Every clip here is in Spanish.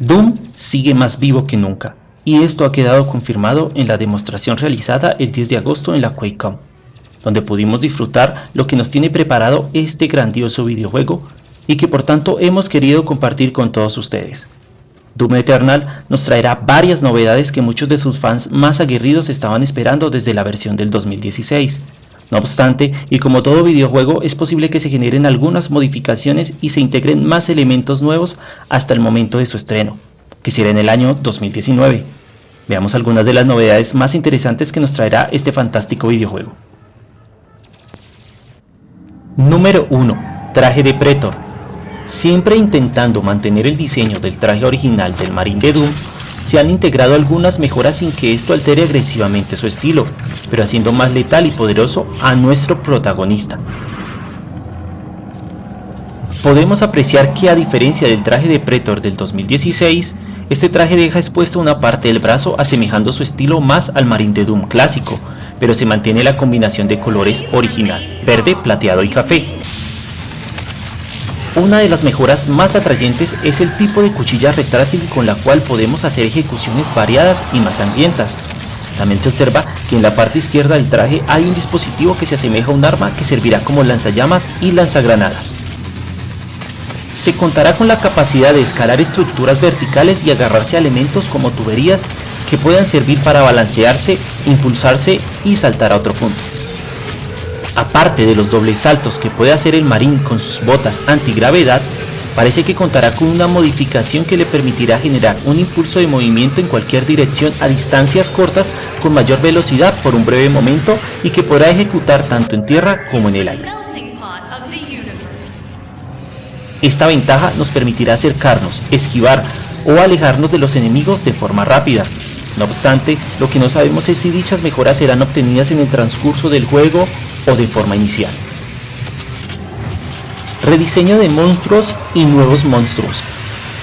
Doom sigue más vivo que nunca, y esto ha quedado confirmado en la demostración realizada el 10 de agosto en la QuakeCon, donde pudimos disfrutar lo que nos tiene preparado este grandioso videojuego y que por tanto hemos querido compartir con todos ustedes. Doom Eternal nos traerá varias novedades que muchos de sus fans más aguerridos estaban esperando desde la versión del 2016. No obstante, y como todo videojuego, es posible que se generen algunas modificaciones y se integren más elementos nuevos hasta el momento de su estreno, que será en el año 2019. Veamos algunas de las novedades más interesantes que nos traerá este fantástico videojuego. Número 1. Traje de Pretor Siempre intentando mantener el diseño del traje original del Marine de Doom, se han integrado algunas mejoras sin que esto altere agresivamente su estilo, pero haciendo más letal y poderoso a nuestro protagonista. Podemos apreciar que a diferencia del traje de Pretor del 2016, este traje deja expuesta una parte del brazo asemejando su estilo más al Marine de Doom clásico, pero se mantiene la combinación de colores original, verde, plateado y café, una de las mejoras más atrayentes es el tipo de cuchilla retráctil con la cual podemos hacer ejecuciones variadas y más sangrientas. También se observa que en la parte izquierda del traje hay un dispositivo que se asemeja a un arma que servirá como lanzallamas y lanzagranadas. Se contará con la capacidad de escalar estructuras verticales y agarrarse a elementos como tuberías que puedan servir para balancearse, impulsarse y saltar a otro punto. Aparte de los dobles saltos que puede hacer el marín con sus botas antigravedad, parece que contará con una modificación que le permitirá generar un impulso de movimiento en cualquier dirección a distancias cortas con mayor velocidad por un breve momento y que podrá ejecutar tanto en tierra como en el aire. Esta ventaja nos permitirá acercarnos, esquivar o alejarnos de los enemigos de forma rápida, no obstante, lo que no sabemos es si dichas mejoras serán obtenidas en el transcurso del juego o de forma inicial. Rediseño de monstruos y nuevos monstruos.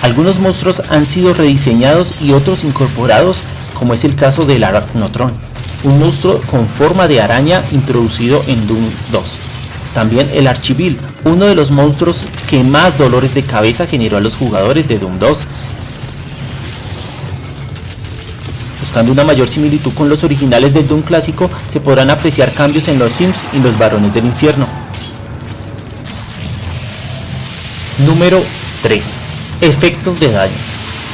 Algunos monstruos han sido rediseñados y otros incorporados, como es el caso del Arachnotron, un monstruo con forma de araña introducido en Doom 2. También el Archivil, uno de los monstruos que más dolores de cabeza generó a los jugadores de Doom 2, Buscando una mayor similitud con los originales del Doom clásico, se podrán apreciar cambios en los Sims y los Varones del Infierno. Número 3. Efectos de daño.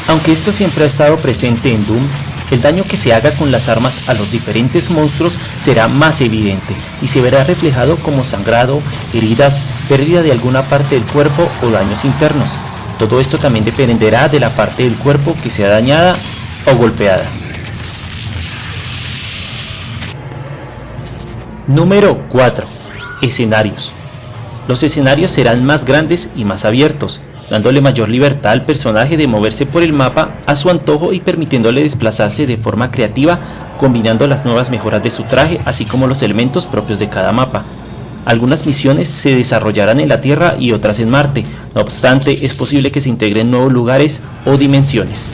Aunque esto siempre ha estado presente en Doom, el daño que se haga con las armas a los diferentes monstruos será más evidente y se verá reflejado como sangrado, heridas, pérdida de alguna parte del cuerpo o daños internos. Todo esto también dependerá de la parte del cuerpo que sea dañada o golpeada. Número 4. Escenarios. Los escenarios serán más grandes y más abiertos, dándole mayor libertad al personaje de moverse por el mapa a su antojo y permitiéndole desplazarse de forma creativa, combinando las nuevas mejoras de su traje así como los elementos propios de cada mapa. Algunas misiones se desarrollarán en la Tierra y otras en Marte, no obstante es posible que se integren nuevos lugares o dimensiones.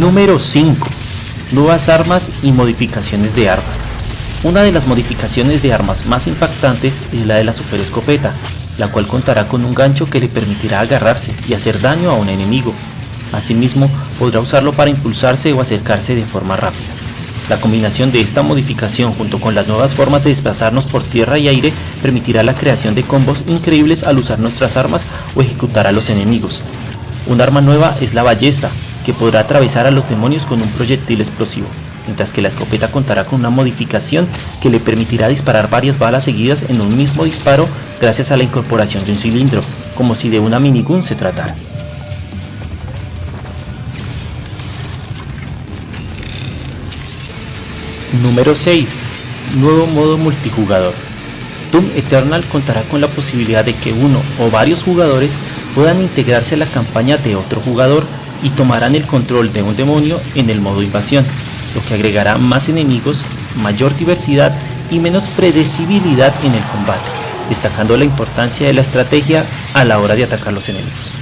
Número 5. Nuevas armas y modificaciones de armas. Una de las modificaciones de armas más impactantes es la de la super escopeta, la cual contará con un gancho que le permitirá agarrarse y hacer daño a un enemigo. Asimismo, podrá usarlo para impulsarse o acercarse de forma rápida. La combinación de esta modificación junto con las nuevas formas de desplazarnos por tierra y aire permitirá la creación de combos increíbles al usar nuestras armas o ejecutar a los enemigos. Un arma nueva es la ballesta, que podrá atravesar a los demonios con un proyectil explosivo, mientras que la escopeta contará con una modificación que le permitirá disparar varias balas seguidas en un mismo disparo gracias a la incorporación de un cilindro, como si de una minigun se tratara. Número 6. Nuevo modo multijugador. Doom Eternal contará con la posibilidad de que uno o varios jugadores puedan integrarse a la campaña de otro jugador y tomarán el control de un demonio en el modo invasión, lo que agregará más enemigos, mayor diversidad y menos predecibilidad en el combate, destacando la importancia de la estrategia a la hora de atacar los enemigos.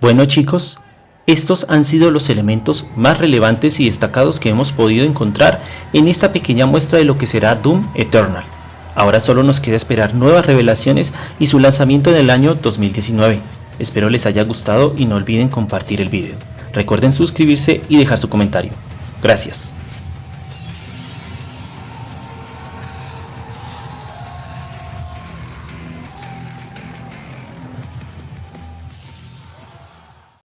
Bueno chicos, estos han sido los elementos más relevantes y destacados que hemos podido encontrar en esta pequeña muestra de lo que será Doom Eternal. Ahora solo nos queda esperar nuevas revelaciones y su lanzamiento en el año 2019. Espero les haya gustado y no olviden compartir el vídeo. Recuerden suscribirse y dejar su comentario. Gracias.